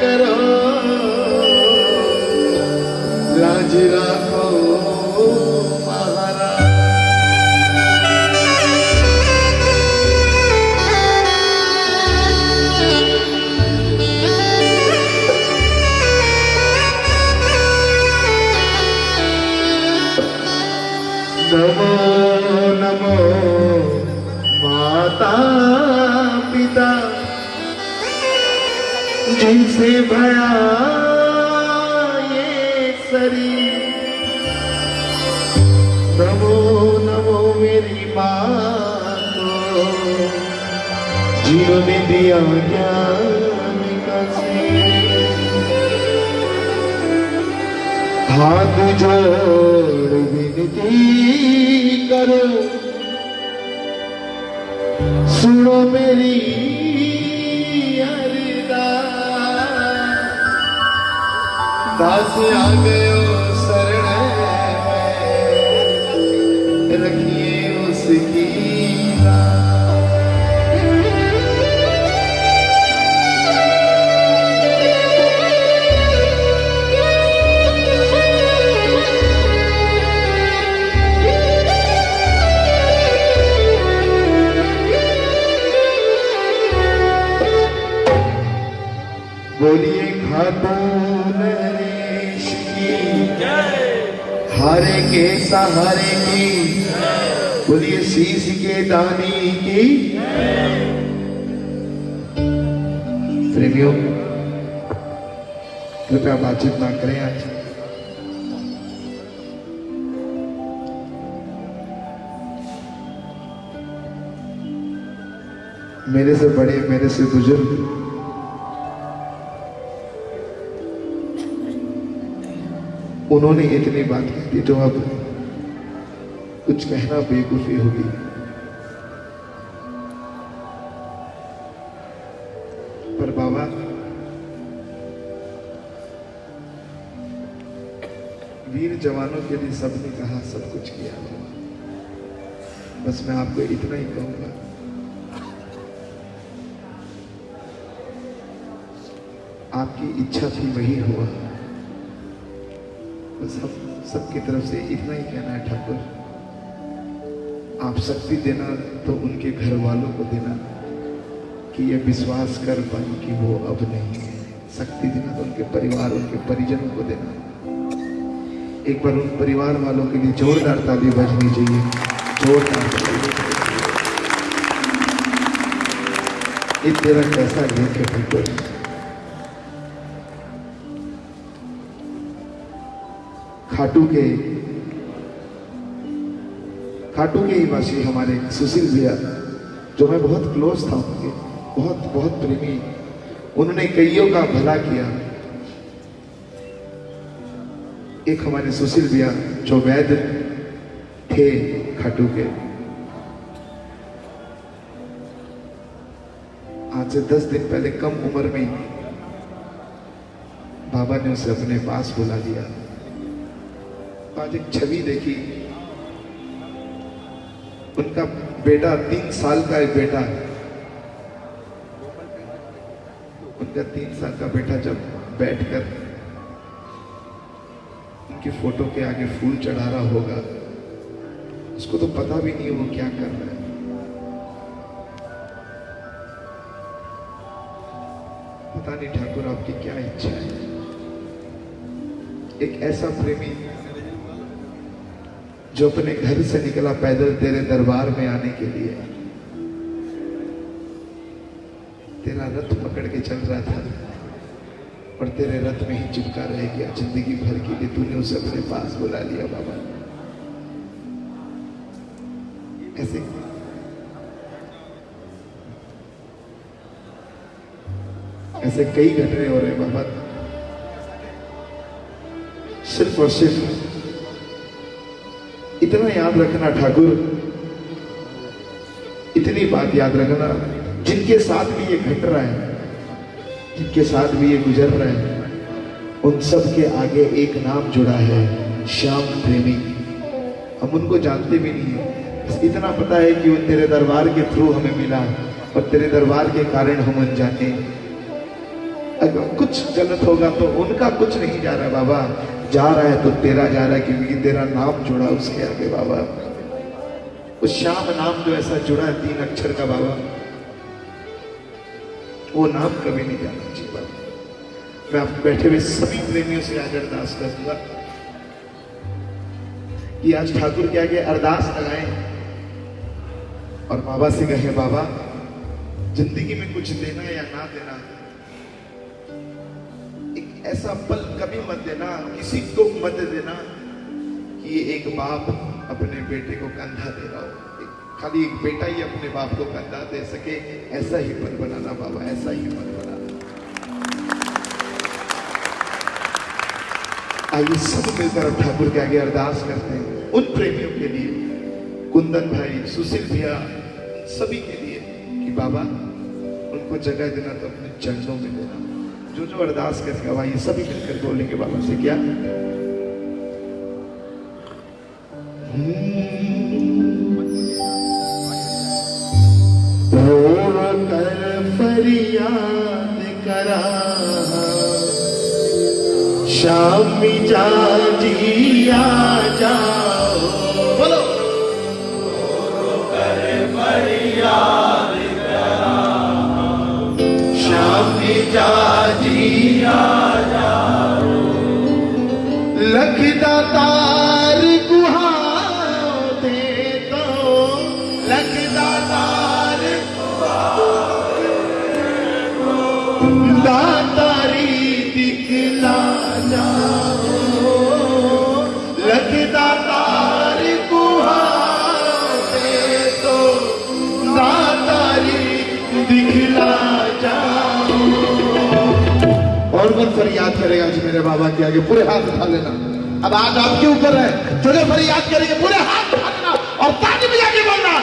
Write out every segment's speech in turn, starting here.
કરો રાજી રાખો भया ये शरीर। नमो नमो मेरी माँ को। जिन्होंने दिया ज्ञान हाथ जोड़ विनती करो। दास आ गयो शरण कृपया बातचीत ना करें आज। मेरे से बड़े, मेरे से बुज़ुर्ग। उन्होंने इतनी बात कह दी तो अब कुछ कहना बेवकूफ़ी होगी। वीर जवानों के लिए सबने कहा, सब कुछ किया। बस मैं आपको इतना ही कहूँगा। आपकी इच्छा थी, वही हुआ। बस हम सबकी तरफ़ से इतना ही कहना है, ठाकुर। आप शक्ति देना तो उनके घर वालों को देना, कि ये विश्वास कर पाए कि वो अब नहीं है। शक्ति देना तो उनके परिवार, उनके परिजनों को देना। एक बार उन परिवार वालों के लिए जोरदार ताली बजनी चाहिए। जोरदार ताली। तेरा कैसा है ठाकुर खाटू के खाटू के ही वासी हमारे सुशील भैया, जो मैं बहुत क्लोज था उनके, बहुत बहुत प्रेमी। उन्होंने कईयों का भला किया। एक हमारे सुशील भैया जो वैद्य थे खाटू के। आज से दस दिन पहले कम उम्र में बाबा ने उसे अपने पास बुला लिया। आज एक छवि देखी। उनका बेटा तीन साल का एक बेटा उनका तीन साल का बेटा जब बैठकर उनकी फ़ोटो के आगे फूल चढ़ा रहा होगा। उसको तो पता भी नहीं वो क्या कर रहा है। पता नहीं ठाकुर आपकी क्या इच्छा है। एक ऐसा प्रेमी जो अपने घर से निकला पैदल तेरे दरबार में आने के लिए। तेरा रथ पकड़ के चल रहा था। और तेरे रथ में ही चिपका रह गया ज़िंदगी भर के लिए तूने उसे अपने पास बुला लिया, बाबा। ऐसे। ऐसे कई घटने हो रहे बाबा। सिर्फ़ और सिर्फ़ इतना याद रखना, ठाकुर। इतनी बात याद रखना, जिनके साथ भी ये घट रहा है जिनके साथ भी ये गुजर रहे है, उन सब के आगे एक नाम जुड़ा है, श्याम प्रेमी। हम उनको जानते भी नहीं है। बस इतना पता है कि वो तेरे दरबार के थ्रू हमें मिला और तेरे दरबार के कारण हम अनजाने अगर कुछ गलत होगा तो उनका कुछ नहीं जा रहा बाबा। जा रहा है तो तेरा जा रहा है, क्योंकि तेरा नाम जुड़ा उसके आगे बाबा। उस श्याम नाम जो ऐसा जुड़ा है, तीन अक्षर का बाबा। वो नाम कभी नहीं जाना बाबा मैं आप बैठे हुए सभी प्रेमियों से आज अरदास करूँगा कि आज ठाकुर के आगे अरदास लगाए। और बाबा से कहे, बाबा, ज़िंदगी में कुछ देना या ना देना, एक ऐसा पल कभी मत देना, किसी को मत देना कि एक बाप अपने बेटे को कंधा दे रहा हो। खाली एक बेटा ही अपने बाप को कंधा दे सके, ऐसा ही पल बनाना बाबा, ऐसा ही पल बनाना। आइए सब मिलकर ठाकुर के आगे अरदास करते हैं, उन प्रेमियों के लिए, कुंदन भाई, सुशील भैया, सभी के लिए, कि बाबा, उनको जगह देना तो अपने चरणों में देना। जो जो अरदास भाई ये सभी मिलकर बोलेंगे बाबा से, क्या? रो फरियाद करा। शाम जा जिया जाओ। बोलो। शाम जा जिया जाओ। लखदा कौन फरियाद करेगा आज मेरे बाबा के आगे, पूरे हाथ उठा लेना। अब आज आपके ऊपर है, जो जो फरियाद करेंगे, पूरे हाथ उठा लेना और ताली बजा के बोलना।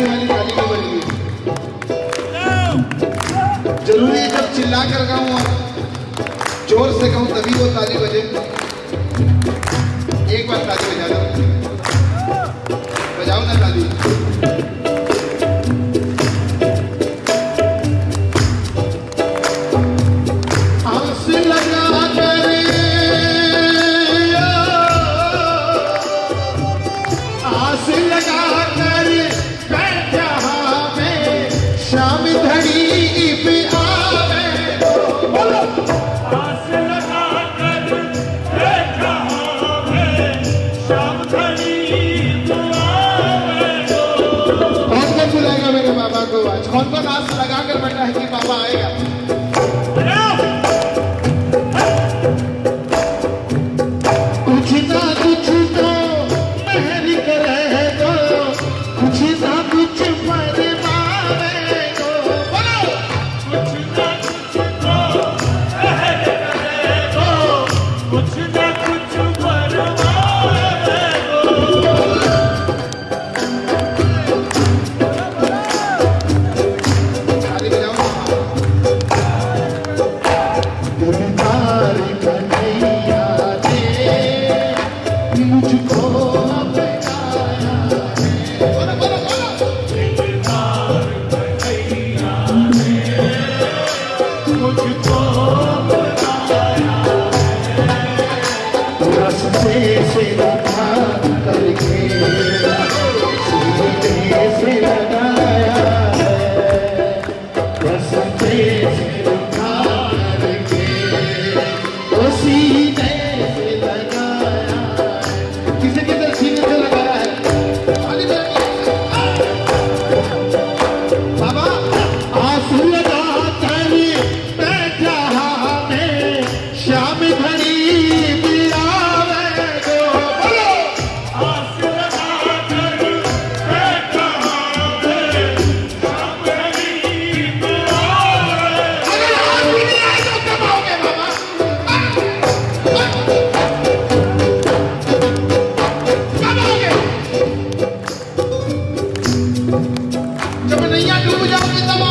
चिल्लाने वाली गाड़ी को बन गई ज़रूरी है जब चिल्ला कर रहा और ज़ोर से कहूँ तभी वो ताली बजे। एक बार ताली बजा Kami na come lubuyan kita mo.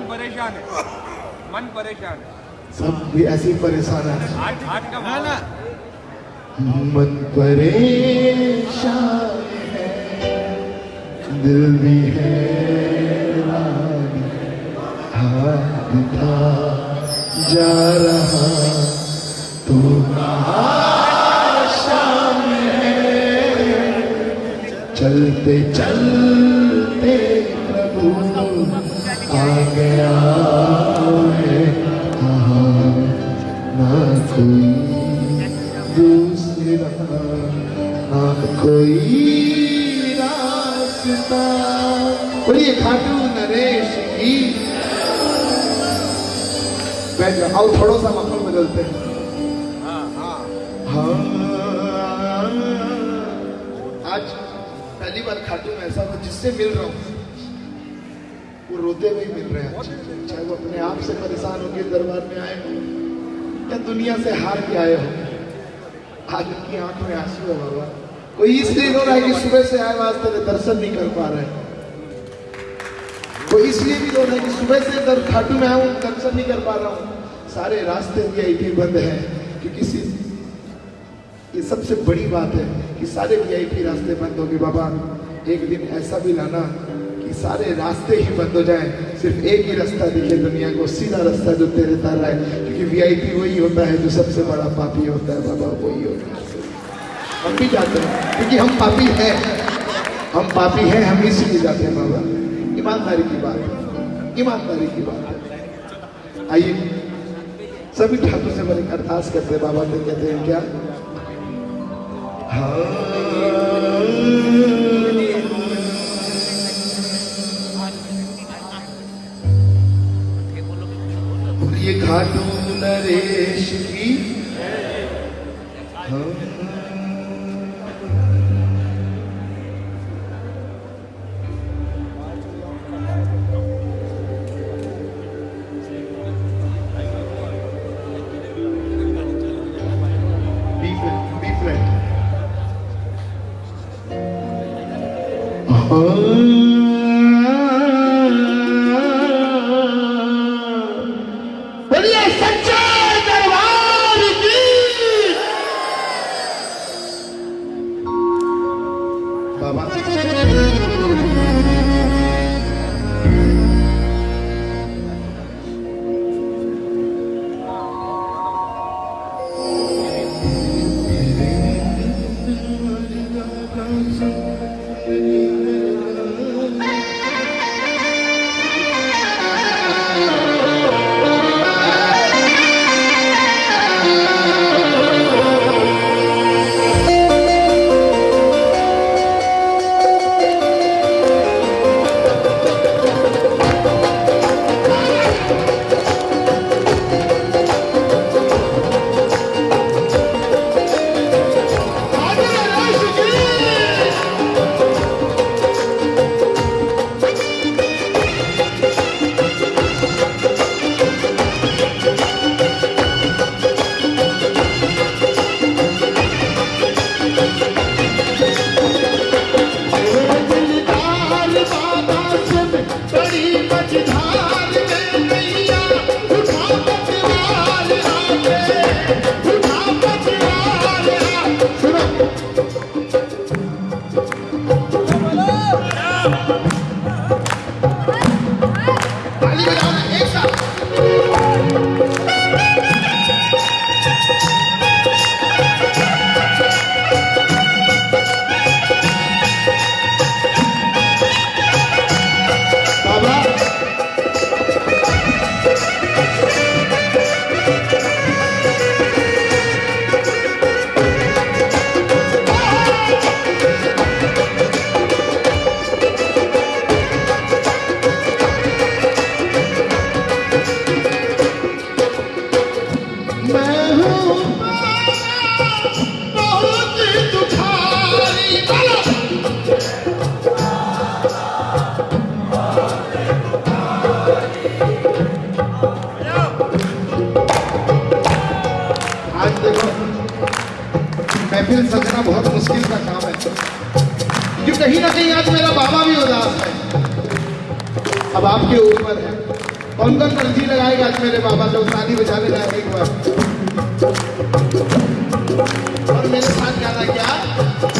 मन परेशान है। मन परेशान है। सब भी ऐसे ही परेशान है। हार्ट हार्ट का है मन परेशान है। दिल भी है हाथ था जा रहा तू कहाँ शाम है चलते चलते कोई दूसरा ना कोई रास्ता बोलिए खाटू नरेश की। बैठ जाओ आओ थोड़ा सा माहौल बदलते हैं। हाँ आज पहली बार खाटू ऐसा हुआ जिससे मिल रहा हूँ। वो रोते हुए ही मिल रहे हैं। वो अपने आप से परेशान होकर दरबार में आए हो। या दुनिया से हार के आए हो? आज उनकी आँख में आँसू है बाबा कोई इसलिए रो रहा है कि सुबह से आए आज तेरे दर्शन नहीं कर पा रहे कोई इसलिए भी रो रहा है कि सुबह से दर खाटू में आया दर्शन नहीं कर पा रहा हूँ? सारे रास्ते वीआईपी बंद है, क्योंकि सी ये सबसे बड़ी बात है कि सारे वीआईपी रास्ते बंद हो गए बाबा, एक दिन ऐसा भी लाना कि सारे रास्ते ही बंद हो जाए। सिर्फ़ एक ही रास्ता दिखे दुनिया को, सीधा रास्ता जो तेरे तारा है क्योंकि वीआईपी वही होता है जो सबसे बड़ा पापी होता है, बाबा, वही होता है। हम भी जाते हैं, क्योंकि हम पापी हैं। हम पापी हैं, हम इसीलिए जाते हैं, बाबा। ईमानदारी की बात है। ईमानदारी की बात है। आइए। सभी ठाकुर से बड़े अरदास करते बाबा तो कहते हैं, क्या? हाँ। खाटू नरेश की। हाँ। अब आपके ऊपर है। कौन कौन पर्ची लगाएगा आज मेरे बाबा जब शादी बचाने जाएँगे एक बार। और मेरे साथ गाना क्या?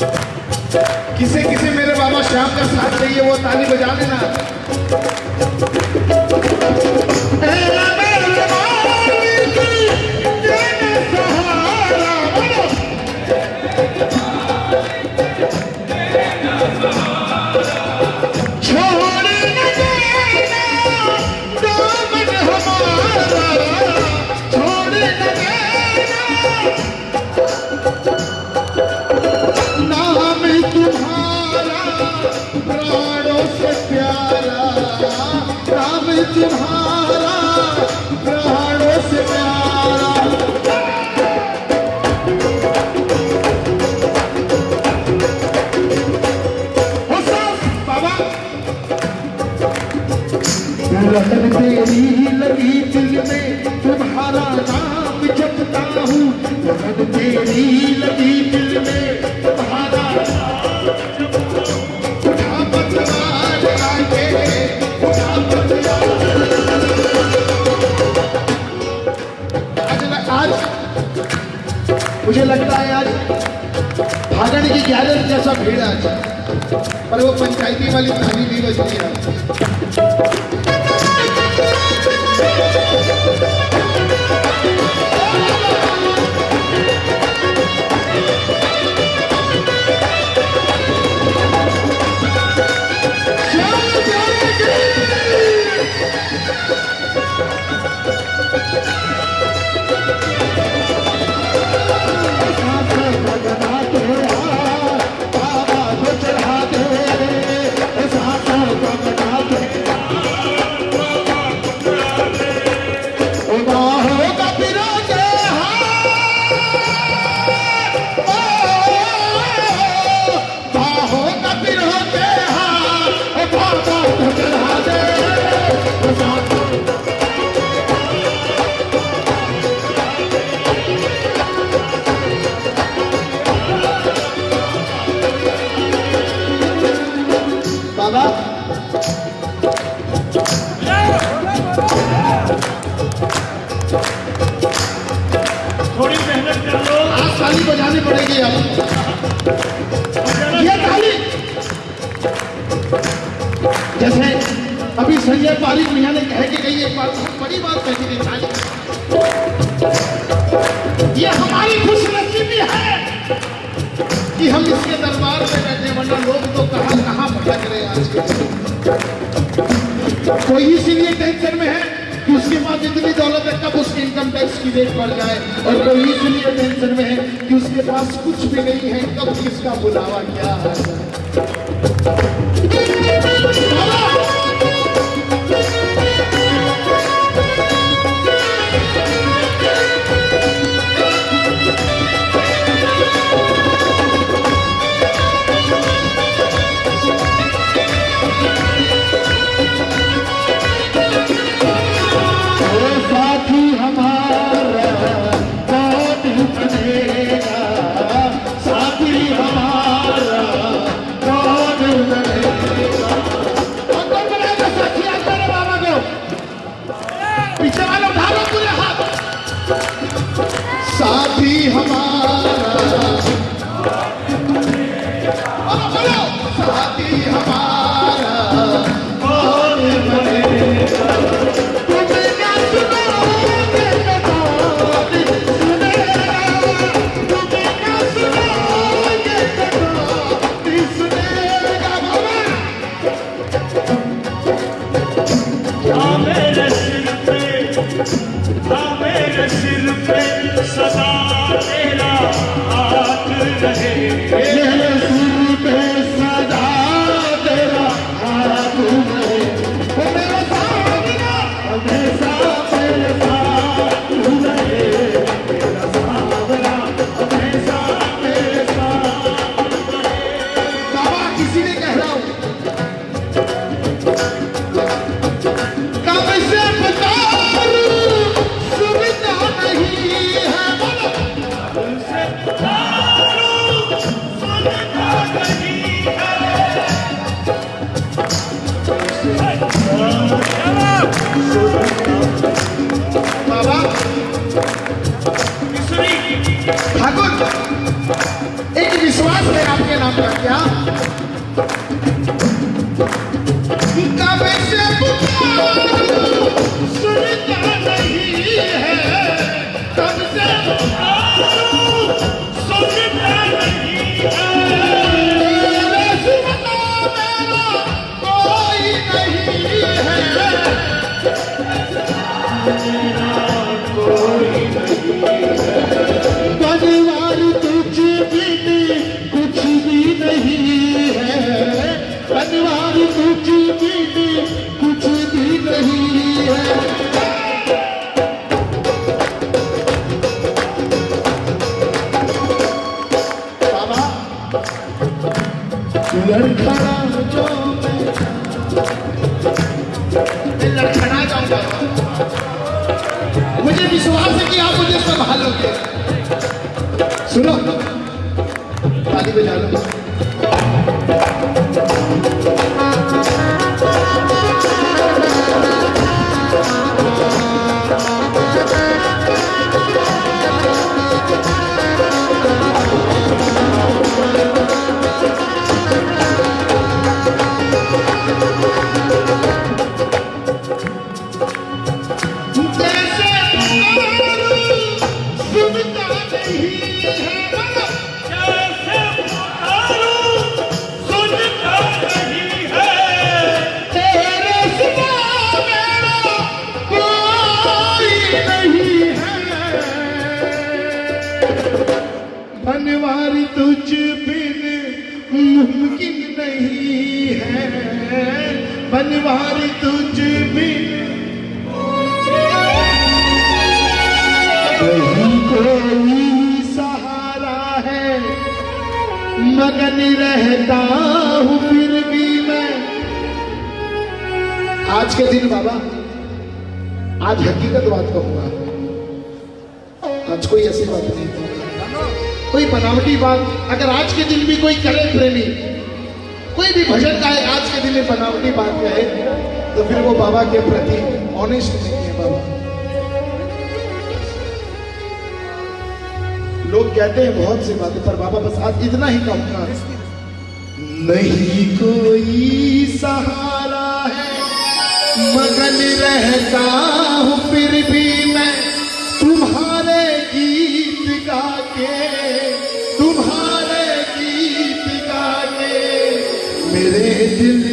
किसे किसे मेरे बाबा श्याम का साथ चाहिए वो ताली बजा देना। लगन तेरी लगी दिल में तुम्हारा नाम जपता हूँ। लगन तेरी लगी दिल में मुझे लगता है आज भागने की ग्यारह जैसा भीड़ आज। पर वो पंचायती वाली थाली नहीं बज रही संजय पारिक मियाँ ने कह के गई एक बात बड़ी बात कही थी ताली ये हमारी खुशनसीबी है कि हम इसके दरबार में बैठे वरना लोग तो कहाँ कहाँ भटक रहे हैं कोई इसीलिए टेंशन में है कि उसके पास इतनी दौलत है, कब उसके इनकम टैक्स की रेट बढ़ जाए? और कोई इसलिए टेंशन में है कि उसके पास कुछ भी नहीं है, कब किसका बुलावा क्या है? घर खड़ा जो मुझे विश्वास है कि आप मुझे संभालोगे। सुनो। ताली बजा लो मगन रहता हूँ फिर भी मैं। आज के दिन बाबा, आज हकीकत बात कहूँगा। आज कोई ऐसी बात नहीं। कोई बनावटी बात, अगर आज के दिन भी कोई करे प्रेमी, कोई भी भजन गाए, आज के दिन में बनावटी बात कहे तो फिर वो बाबा के प्रति ऑनेस्ट नहीं है बाबा। लोग कहते हैं बहुत सी बातें, पर बाबा बस आज इतना ही कहूँगा नहीं कोई सहारा है, मगन रहता हूँ फिर भी मैं। तुम्हारे गीत गा के तुम्हारे गीत गा के मेरे दिलदार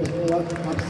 नरेश